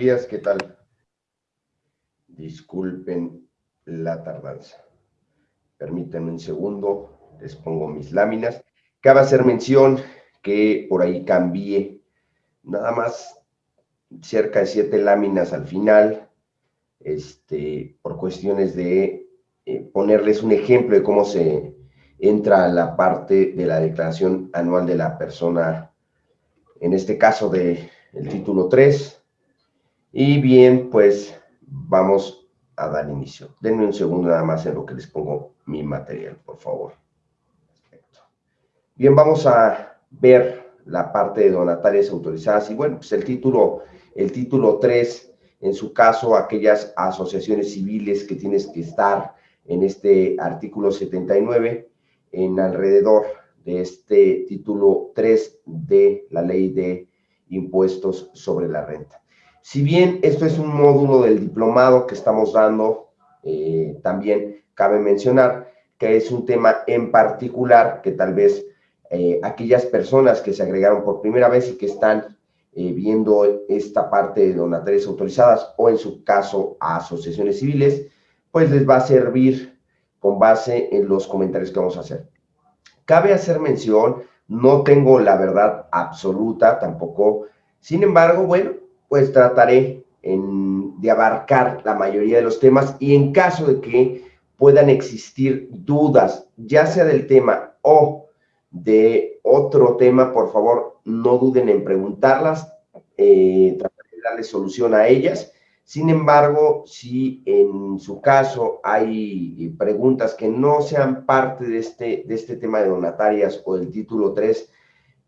días, ¿qué tal? Disculpen la tardanza. Permítanme un segundo, les pongo mis láminas. Cabe hacer mención que por ahí cambié nada más cerca de siete láminas al final, este, por cuestiones de eh, ponerles un ejemplo de cómo se entra a la parte de la declaración anual de la persona, en este caso del el título 3. Y bien, pues vamos a dar inicio. Denme un segundo nada más en lo que les pongo mi material, por favor. Bien, vamos a ver la parte de donatarias autorizadas y bueno, pues el título, el título 3, en su caso, aquellas asociaciones civiles que tienes que estar en este artículo 79, en alrededor de este título 3 de la ley de impuestos sobre la renta. Si bien esto es un módulo del diplomado que estamos dando, eh, también cabe mencionar que es un tema en particular que tal vez eh, aquellas personas que se agregaron por primera vez y que están eh, viendo esta parte de donatarias autorizadas o en su caso a asociaciones civiles, pues les va a servir con base en los comentarios que vamos a hacer. Cabe hacer mención, no tengo la verdad absoluta tampoco, sin embargo, bueno, pues trataré de abarcar la mayoría de los temas y en caso de que puedan existir dudas, ya sea del tema o de otro tema, por favor, no duden en preguntarlas, eh, trataré de darle solución a ellas. Sin embargo, si en su caso hay preguntas que no sean parte de este, de este tema de donatarias o del título 3,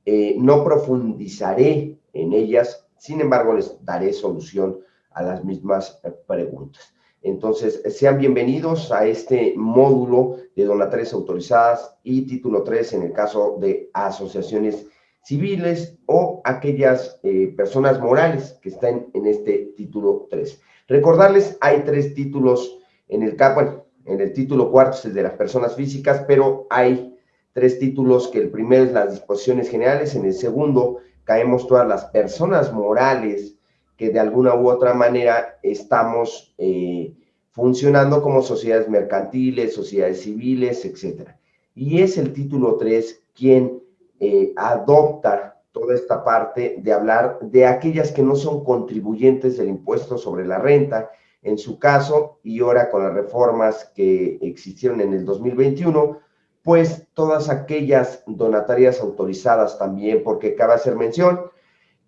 eh, no profundizaré en ellas, sin embargo, les daré solución a las mismas preguntas. Entonces, sean bienvenidos a este módulo de donatarias autorizadas y título 3 en el caso de asociaciones civiles o aquellas eh, personas morales que estén en este título 3. Recordarles, hay tres títulos en el bueno, en el título cuarto es el de las personas físicas, pero hay tres títulos que el primero es las disposiciones generales, en el segundo caemos todas las personas morales que de alguna u otra manera estamos eh, funcionando como sociedades mercantiles, sociedades civiles, etc. Y es el título 3 quien eh, adopta toda esta parte de hablar de aquellas que no son contribuyentes del impuesto sobre la renta, en su caso, y ahora con las reformas que existieron en el 2021, pues todas aquellas donatarias autorizadas también, porque cabe hacer mención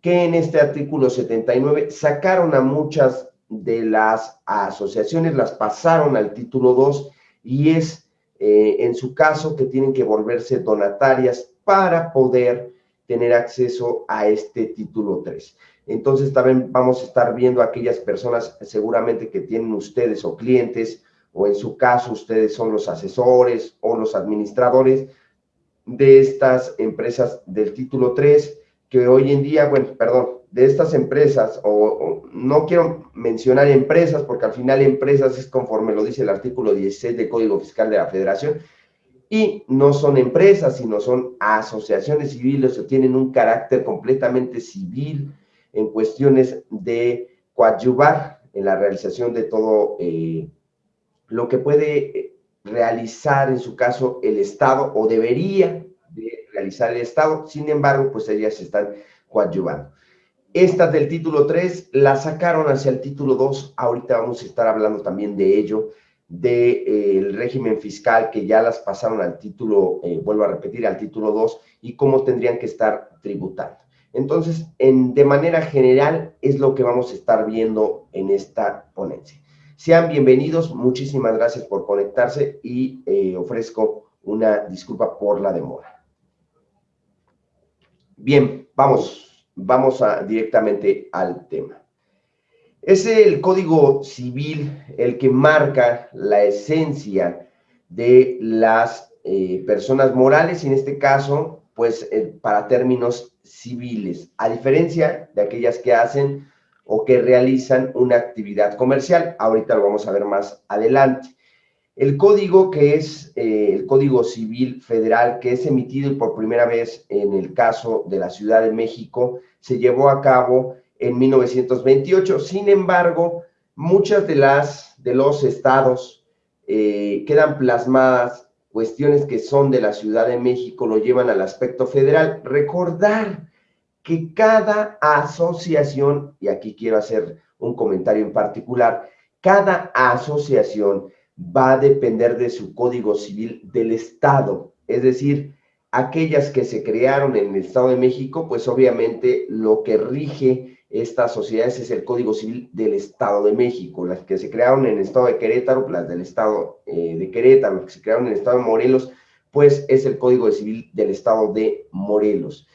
que en este artículo 79 sacaron a muchas de las asociaciones, las pasaron al título 2 y es eh, en su caso que tienen que volverse donatarias para poder tener acceso a este título 3. Entonces también vamos a estar viendo a aquellas personas seguramente que tienen ustedes o clientes o en su caso ustedes son los asesores o los administradores de estas empresas del título 3 que hoy en día, bueno, perdón, de estas empresas, o, no quiero mencionar empresas, porque al final empresas es conforme lo dice el artículo 16 del Código Fiscal de la Federación, y no son empresas, sino son asociaciones civiles o tienen un carácter completamente civil en cuestiones de coadyuvar en la realización de todo eh, lo que puede eh, realizar en su caso el Estado o debería de realizar el Estado, sin embargo, pues ellas están coadyuvando. Estas del título 3 la sacaron hacia el título 2, ahorita vamos a estar hablando también de ello, del eh, régimen fiscal que ya las pasaron al título, eh, vuelvo a repetir, al título 2 y cómo tendrían que estar tributando. Entonces, en, de manera general, es lo que vamos a estar viendo en esta ponencia. Sean bienvenidos, muchísimas gracias por conectarse y eh, ofrezco una disculpa por la demora. Bien, vamos, vamos a, directamente al tema. Es el Código Civil el que marca la esencia de las eh, personas morales, y en este caso, pues eh, para términos civiles, a diferencia de aquellas que hacen o que realizan una actividad comercial. Ahorita lo vamos a ver más adelante. El código que es eh, el Código Civil Federal, que es emitido por primera vez en el caso de la Ciudad de México, se llevó a cabo en 1928. Sin embargo, muchas de las de los estados eh, quedan plasmadas cuestiones que son de la Ciudad de México, lo llevan al aspecto federal. Recordar que cada asociación, y aquí quiero hacer un comentario en particular, cada asociación va a depender de su código civil del Estado. Es decir, aquellas que se crearon en el Estado de México, pues obviamente lo que rige estas sociedades es el Código Civil del Estado de México. Las que se crearon en el Estado de Querétaro, las del Estado eh, de Querétaro, las que se crearon en el Estado de Morelos, pues es el Código Civil del Estado de Morelos.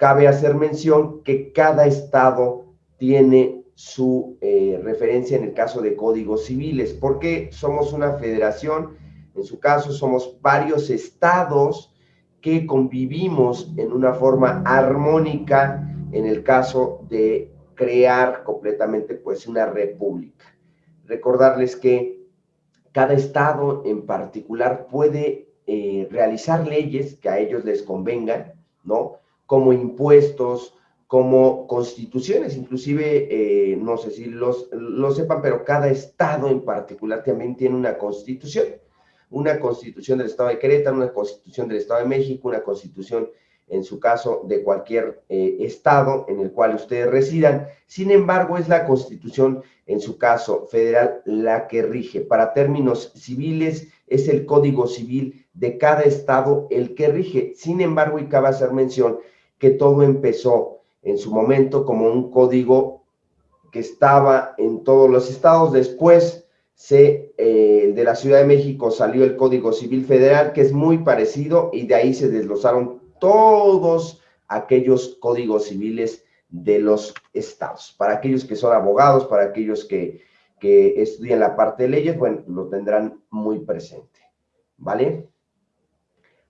Cabe hacer mención que cada estado tiene su eh, referencia en el caso de códigos civiles, porque somos una federación, en su caso somos varios estados que convivimos en una forma armónica en el caso de crear completamente pues una república. Recordarles que cada estado en particular puede eh, realizar leyes que a ellos les convengan, ¿no? Como impuestos, como constituciones, inclusive, eh, no sé si los, lo sepan, pero cada estado en particular también tiene una constitución, una constitución del estado de Querétaro, una constitución del estado de México, una constitución, en su caso, de cualquier eh, estado en el cual ustedes residan. Sin embargo, es la constitución, en su caso federal, la que rige. Para términos civiles, es el código civil de cada estado el que rige. Sin embargo, y cabe hacer mención que todo empezó en su momento como un código que estaba en todos los estados. Después se, eh, de la Ciudad de México salió el Código Civil Federal, que es muy parecido, y de ahí se desglosaron todos aquellos códigos civiles de los estados. Para aquellos que son abogados, para aquellos que, que estudian la parte de leyes, bueno, lo tendrán muy presente, ¿vale?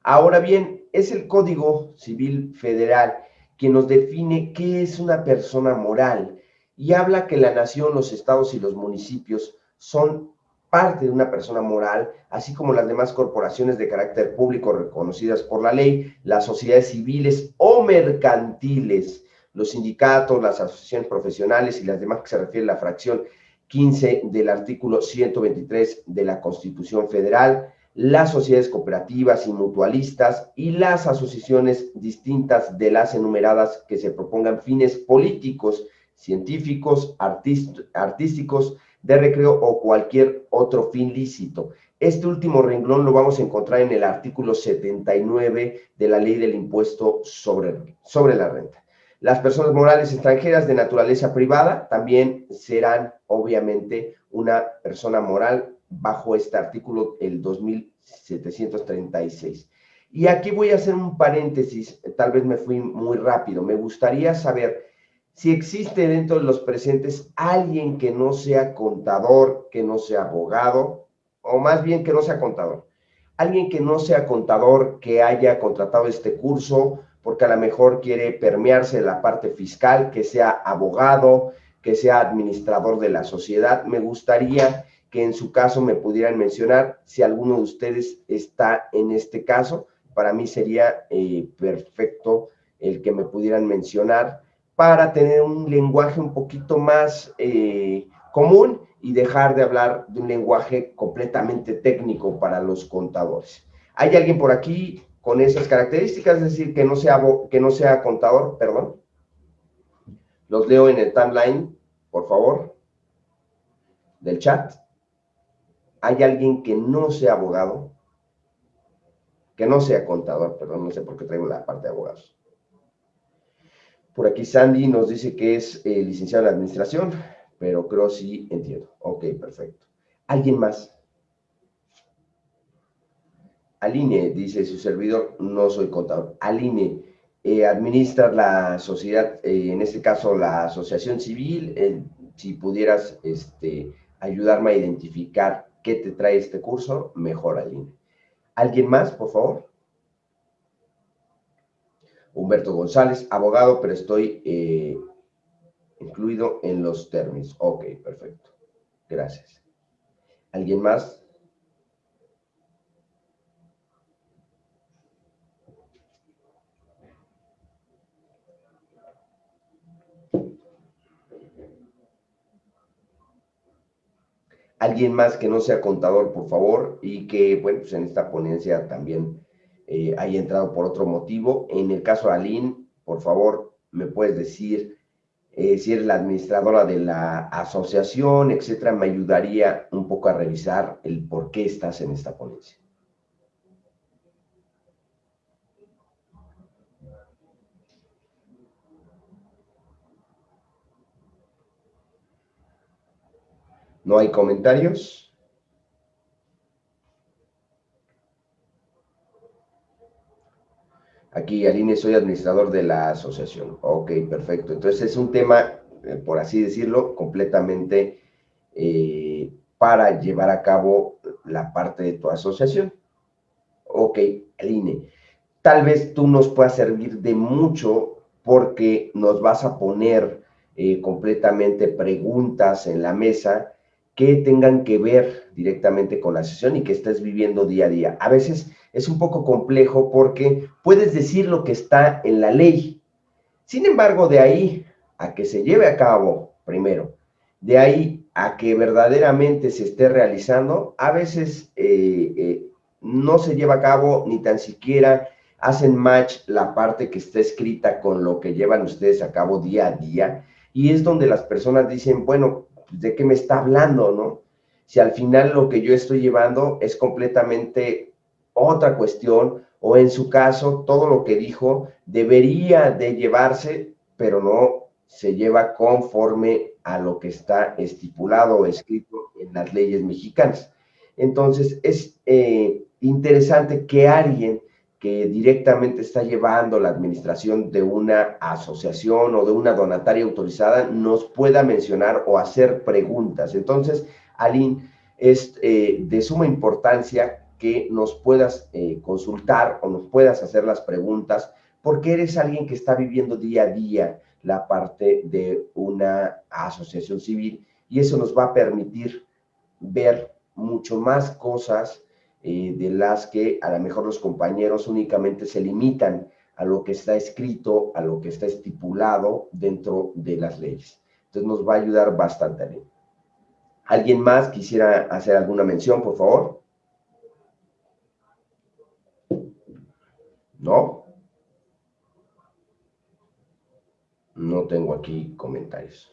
Ahora bien, es el Código Civil Federal que nos define qué es una persona moral y habla que la nación, los estados y los municipios son parte de una persona moral, así como las demás corporaciones de carácter público reconocidas por la ley, las sociedades civiles o mercantiles, los sindicatos, las asociaciones profesionales y las demás que se refiere a la fracción 15 del artículo 123 de la Constitución Federal, las sociedades cooperativas y mutualistas y las asociaciones distintas de las enumeradas que se propongan fines políticos, científicos, artísticos, de recreo o cualquier otro fin lícito. Este último renglón lo vamos a encontrar en el artículo 79 de la ley del impuesto sobre, sobre la renta. Las personas morales extranjeras de naturaleza privada también serán, obviamente, una persona moral bajo este artículo, el 2736. Y aquí voy a hacer un paréntesis, tal vez me fui muy rápido. Me gustaría saber si existe dentro de los presentes alguien que no sea contador, que no sea abogado, o más bien que no sea contador. Alguien que no sea contador, que haya contratado este curso, porque a lo mejor quiere permearse la parte fiscal, que sea abogado, que sea administrador de la sociedad. Me gustaría que en su caso me pudieran mencionar. Si alguno de ustedes está en este caso, para mí sería eh, perfecto el que me pudieran mencionar para tener un lenguaje un poquito más eh, común y dejar de hablar de un lenguaje completamente técnico para los contadores. ¿Hay alguien por aquí con esas características? Es decir, que no sea, que no sea contador, perdón. Los leo en el timeline, por favor, del chat hay alguien que no sea abogado, que no sea contador, perdón, no sé por qué traigo la parte de abogados. Por aquí Sandy nos dice que es eh, licenciado en administración, pero creo sí entiendo. Ok, perfecto. ¿Alguien más? Aline, dice su servidor, no soy contador. Aline, eh, administra la sociedad, eh, en este caso la asociación civil, si pudieras este, ayudarme a identificar qué te trae este curso, mejor Aline. ¿Alguien más, por favor? Humberto González, abogado, pero estoy eh, incluido en los términos. Ok, perfecto. Gracias. ¿Alguien más? Alguien más que no sea contador, por favor, y que, bueno, pues en esta ponencia también eh, haya entrado por otro motivo. En el caso de Aline, por favor, me puedes decir eh, si eres la administradora de la asociación, etcétera, me ayudaría un poco a revisar el por qué estás en esta ponencia. ¿No hay comentarios? Aquí, Aline, soy administrador de la asociación. Ok, perfecto. Entonces es un tema, eh, por así decirlo, completamente eh, para llevar a cabo la parte de tu asociación. Ok, Aline, tal vez tú nos puedas servir de mucho porque nos vas a poner eh, completamente preguntas en la mesa que tengan que ver directamente con la sesión y que estés viviendo día a día. A veces es un poco complejo porque puedes decir lo que está en la ley. Sin embargo, de ahí a que se lleve a cabo, primero, de ahí a que verdaderamente se esté realizando, a veces eh, eh, no se lleva a cabo ni tan siquiera hacen match la parte que está escrita con lo que llevan ustedes a cabo día a día. Y es donde las personas dicen, bueno, ¿de qué me está hablando, no? Si al final lo que yo estoy llevando es completamente otra cuestión, o en su caso, todo lo que dijo debería de llevarse, pero no se lleva conforme a lo que está estipulado o escrito en las leyes mexicanas. Entonces, es eh, interesante que alguien que directamente está llevando la administración de una asociación o de una donataria autorizada nos pueda mencionar o hacer preguntas. Entonces, Aline, es eh, de suma importancia que nos puedas eh, consultar o nos puedas hacer las preguntas porque eres alguien que está viviendo día a día la parte de una asociación civil y eso nos va a permitir ver mucho más cosas eh, de las que a lo mejor los compañeros únicamente se limitan a lo que está escrito, a lo que está estipulado dentro de las leyes. Entonces nos va a ayudar bastante bien. ¿Alguien más quisiera hacer alguna mención, por favor? ¿No? No tengo aquí comentarios.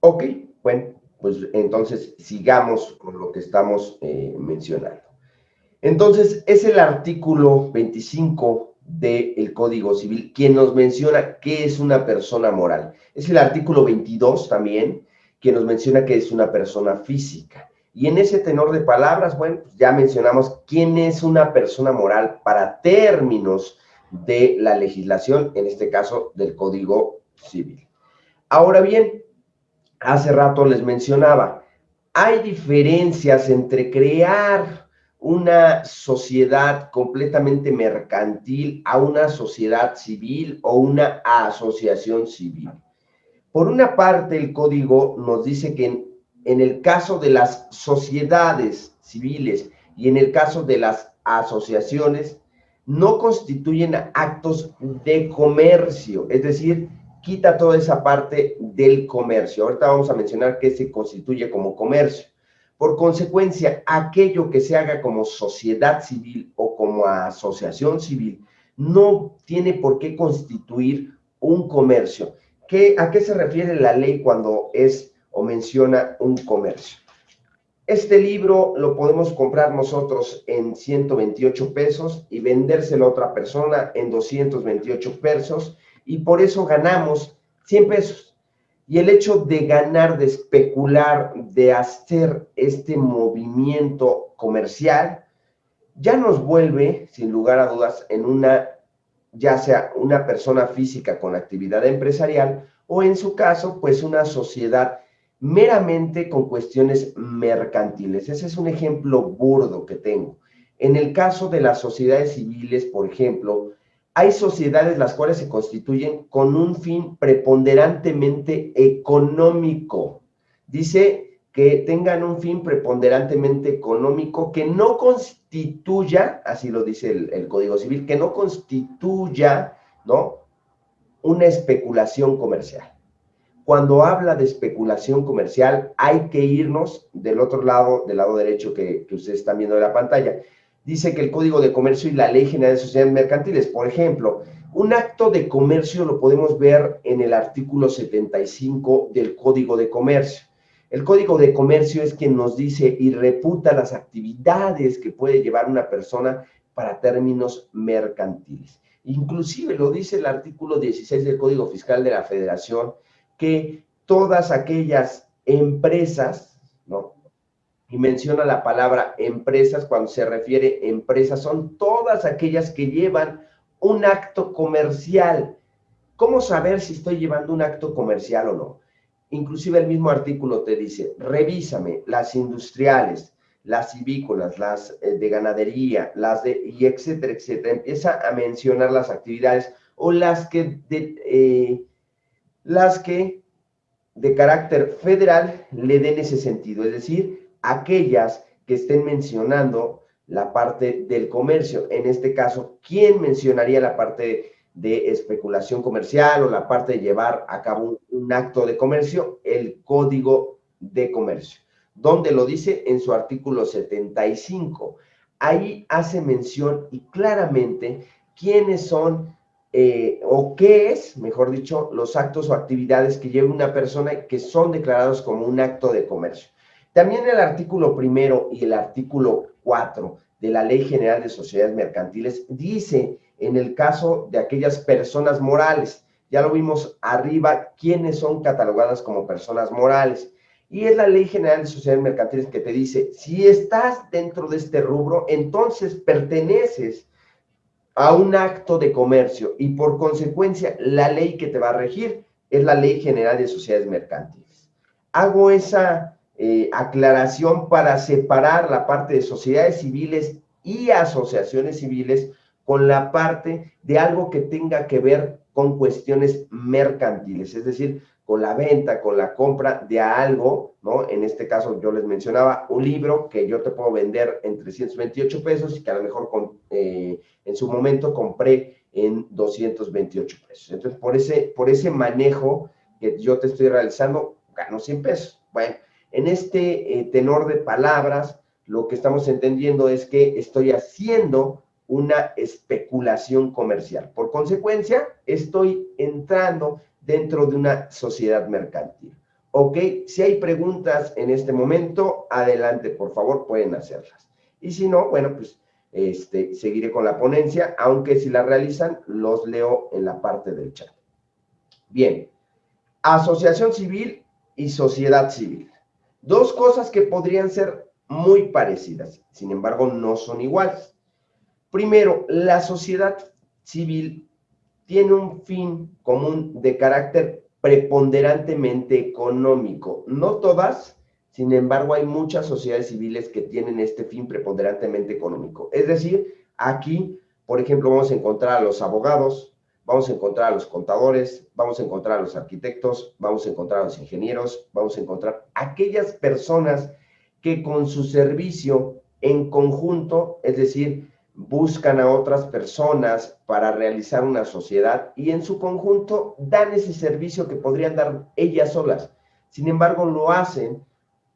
Ok, bueno, pues entonces sigamos con lo que estamos eh, mencionando. Entonces, es el artículo 25 del Código Civil quien nos menciona qué es una persona moral. Es el artículo 22 también, quien nos menciona que es una persona física. Y en ese tenor de palabras, bueno, pues ya mencionamos quién es una persona moral para términos de la legislación, en este caso del Código Civil. Ahora bien, hace rato les mencionaba, hay diferencias entre crear una sociedad completamente mercantil a una sociedad civil o una asociación civil. Por una parte, el código nos dice que en, el caso de las sociedades civiles y en el caso de las asociaciones, no constituyen actos de comercio, es decir, quita toda esa parte del comercio. Ahorita vamos a mencionar qué se constituye como comercio. Por consecuencia, aquello que se haga como sociedad civil o como asociación civil no tiene por qué constituir un comercio. ¿Qué, ¿A qué se refiere la ley cuando es o menciona un comercio? Este libro lo podemos comprar nosotros en 128 pesos y vendérselo a otra persona en 228 pesos y por eso ganamos 100 pesos. Y el hecho de ganar, de especular, de hacer este movimiento comercial, ya nos vuelve, sin lugar a dudas, en una, ya sea una persona física con actividad empresarial o en su caso, pues una sociedad meramente con cuestiones mercantiles. Ese es un ejemplo burdo que tengo. En el caso de las sociedades civiles, por ejemplo, hay sociedades las cuales se constituyen con un fin preponderantemente económico. Dice que tengan un fin preponderantemente económico que no constituya, así lo dice el, Código Civil, que no constituya, ¿no? Una especulación comercial. cuando habla de especulación comercial, hay que irnos del otro lado, del lado derecho que, que ustedes están viendo de la pantalla. Dice que el Código de Comercio y la Ley General de Sociedades Mercantiles, por ejemplo, un acto de comercio lo podemos ver en el artículo 75 del Código de Comercio. El Código de Comercio es quien nos dice y reputa las actividades que puede llevar una persona para términos mercantiles. Inclusive lo dice el artículo 16 del Código Fiscal de la Federación, que todas aquellas empresas, ¿no? Y menciona la palabra empresas cuando se refiere a empresas, son todas aquellas que llevan un acto comercial. ¿Cómo saber si estoy llevando un acto comercial o no? Inclusive el mismo artículo te dice, revísame las industriales, las civícolas, las eh, de ganadería, las de, y etcétera, etcétera. Empieza a mencionar las actividades o las que eh, las que de carácter federal le den ese sentido, es decir, aquellas que estén mencionando la parte del comercio. En este caso, ¿quién mencionaría la parte de especulación comercial o la parte de llevar a cabo un, acto de comercio? El Código de Comercio, donde lo dice en su artículo 75. Ahí hace mención y claramente quiénes son eh, o qué es, mejor dicho, los actos o actividades que lleva una persona que son declarados como un acto de comercio. También el artículo primero y el artículo 4 de la Ley General de Sociedades Mercantiles dice en el caso de aquellas personas morales, ya lo vimos arriba, quiénes son catalogadas como personas morales. Y es la Ley General de Sociedades Mercantiles que te dice, si estás dentro de este rubro, entonces perteneces a un acto de comercio y por consecuencia la ley que te va a regir es la Ley General de Sociedades Mercantiles. Hago esa eh, aclaración para separar la parte de sociedades civiles y asociaciones civiles con la parte de algo que tenga que ver con cuestiones mercantiles, es decir, con la venta, con la compra de algo, ¿no? En este caso yo les mencionaba un libro que yo te puedo vender en 328 pesos y que a lo mejor con, eh, en su momento compré en 228 pesos. Entonces, por ese, por ese manejo que yo te estoy realizando, gano 100 pesos. Bueno, en este eh, tenor de palabras, lo que estamos entendiendo es que estoy haciendo una especulación comercial. Por consecuencia, estoy entrando dentro de una sociedad mercantil. ¿Ok? Si hay preguntas en este momento, adelante, por favor, pueden hacerlas. Y si no, bueno, pues este, seguiré con la ponencia, aunque si la realizan, los leo en la parte del chat. Bien, asociación civil y sociedad civil. Dos cosas que podrían ser muy parecidas, sin embargo, no son iguales. Primero, la sociedad civil tiene un fin común de carácter preponderantemente económico. No todas, sin embargo, hay muchas sociedades civiles que tienen este fin preponderantemente económico. Es decir, aquí, por ejemplo, vamos a encontrar a los abogados, vamos a encontrar a los contadores, vamos a encontrar a los arquitectos, vamos a encontrar a los ingenieros, vamos a encontrar aquellas personas que con su servicio en conjunto, es decir, buscan a otras personas para realizar una sociedad y en su conjunto dan ese servicio que podrían dar ellas solas. Sin embargo, lo hacen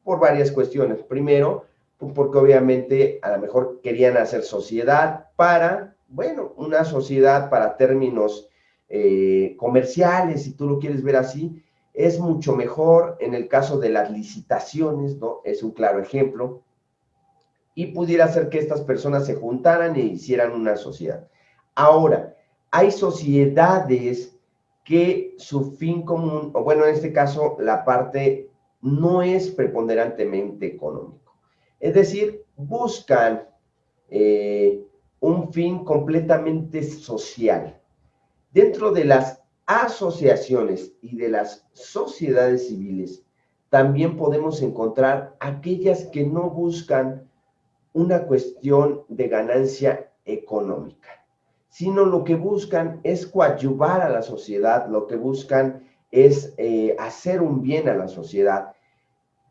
por varias cuestiones. Primero, porque obviamente a lo mejor querían hacer sociedad para, bueno, una sociedad para términos eh, comerciales, si tú lo quieres ver así, es mucho mejor en el caso de las licitaciones, ¿no? Es un claro ejemplo y pudiera ser que estas personas se juntaran e hicieran una sociedad. Ahora, hay sociedades que su fin común, o bueno, en este caso, la parte no es preponderantemente económico. Es decir, buscan eh, un fin completamente social. Dentro de las asociaciones y de las sociedades civiles, también podemos encontrar aquellas que no buscan una cuestión de ganancia económica, sino lo que buscan es coadyuvar a la sociedad, lo que buscan es eh, hacer un bien a la sociedad.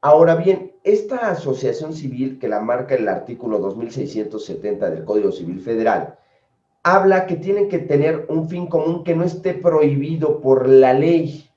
Ahora bien, esta asociación civil que la marca el artículo 2670 del Código Civil Federal, habla que tienen que tener un fin común que no esté prohibido por la ley,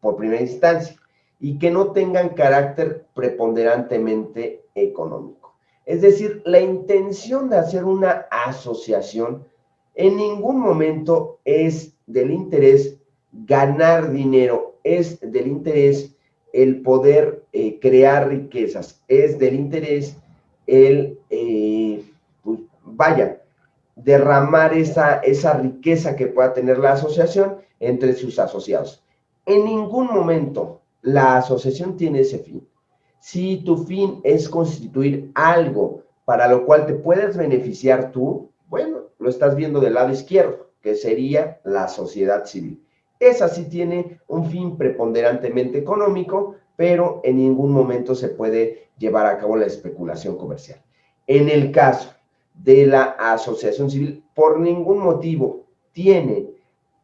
por primera instancia y que no tengan carácter preponderantemente económico. Es decir, la intención de hacer una asociación en ningún momento es del interés ganar dinero, es del interés el poder eh, crear riquezas, es del interés el, eh, pues, vaya, derramar esa, esa riqueza que pueda tener la asociación entre sus asociados. En ningún momento la asociación tiene ese fin. Si tu fin es constituir algo para lo cual te puedes beneficiar tú, bueno, lo estás viendo del lado izquierdo, que sería la sociedad civil. Esa sí tiene un fin preponderantemente económico, pero en ningún momento se puede llevar a cabo la especulación comercial. En el caso de la asociación civil, por ningún motivo tiene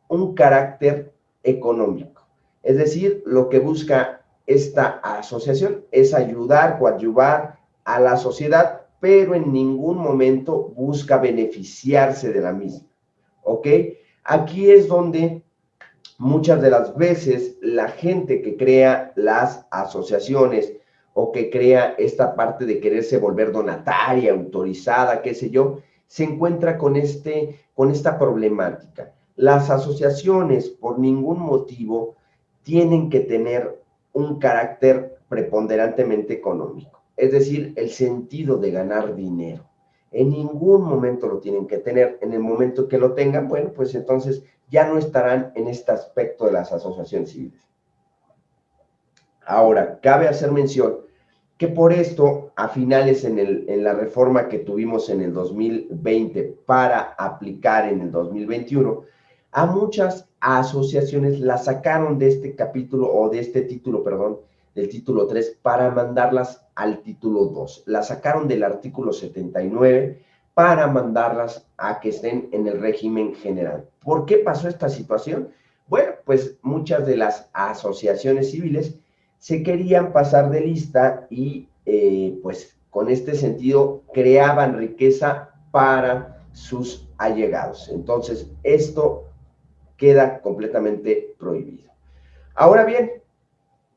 un carácter económico. Es decir, lo que busca esta asociación es ayudar, coadyuvar a la sociedad, pero en ningún momento busca beneficiarse de la misma. ¿Ok? Aquí es donde muchas de las veces la gente que crea las asociaciones o que crea esta parte de quererse volver donataria, autorizada, qué sé yo, se encuentra con, este, con esta problemática. Las asociaciones, por ningún motivo, tienen que tener un carácter preponderantemente económico, es decir, el sentido de ganar dinero. En ningún momento lo tienen que tener. En el momento que lo tengan, bueno, pues entonces ya no estarán en este aspecto de las asociaciones civiles. Ahora, cabe hacer mención que por esto, a finales en, el, la reforma que tuvimos en el 2020 para aplicar en el 2021, a muchas asociaciones las sacaron de este capítulo o de este título, perdón, del título 3 para mandarlas al título 2. Las sacaron del artículo 79 para mandarlas a que estén en el régimen general. ¿Por qué pasó esta situación? Bueno, pues muchas de las asociaciones civiles se querían pasar de lista y eh, pues con este sentido creaban riqueza para sus allegados. Entonces, esto queda completamente prohibido. Ahora bien,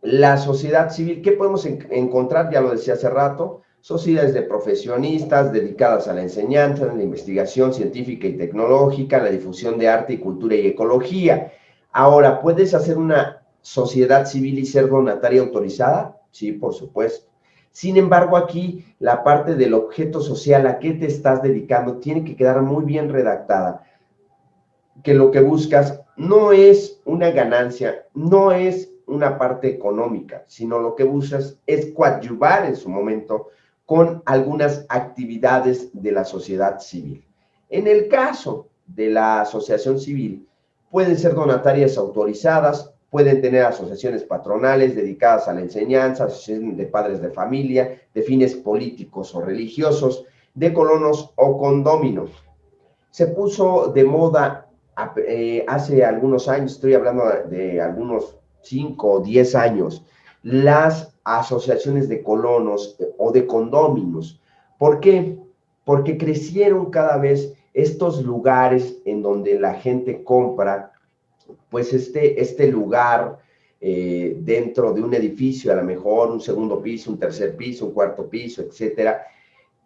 la sociedad civil, ¿qué podemos encontrar? Ya lo decía hace rato, sociedades de profesionistas dedicadas a la enseñanza, a la investigación científica y tecnológica, la difusión de arte y cultura y ecología. Ahora, ¿puedes hacer una sociedad civil y ser donataria autorizada? Sí, por supuesto. Sin embargo, aquí la parte del objeto social a qué te estás dedicando tiene que quedar muy bien redactada. Que lo que buscas no es una ganancia, no es una parte económica, sino lo que buscas es coadyuvar en su momento con algunas actividades de la sociedad civil. En el caso de la asociación civil, pueden ser donatarias autorizadas, pueden tener asociaciones patronales dedicadas a la enseñanza, asociaciones de padres de familia, de fines políticos o religiosos, de colonos o condóminos. Se puso de moda eh, hace algunos años, estoy hablando de algunos 5 o 10 años, las asociaciones de colonos o de condóminos. ¿Por qué? Porque crecieron cada vez estos lugares en donde la gente compra pues este, este lugar eh, dentro de un edificio, a lo mejor un segundo piso, un tercer piso, un cuarto piso, etcétera,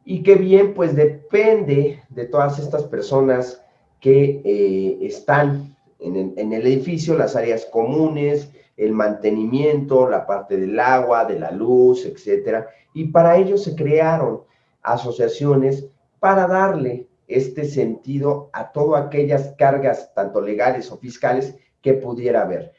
y que bien, pues depende de todas estas personas que eh, están en el, edificio, las áreas comunes, el mantenimiento, la parte del agua, de la luz, etcétera, y para ello se crearon asociaciones para darle este sentido a todas aquellas cargas, tanto legales o fiscales, que pudiera haber.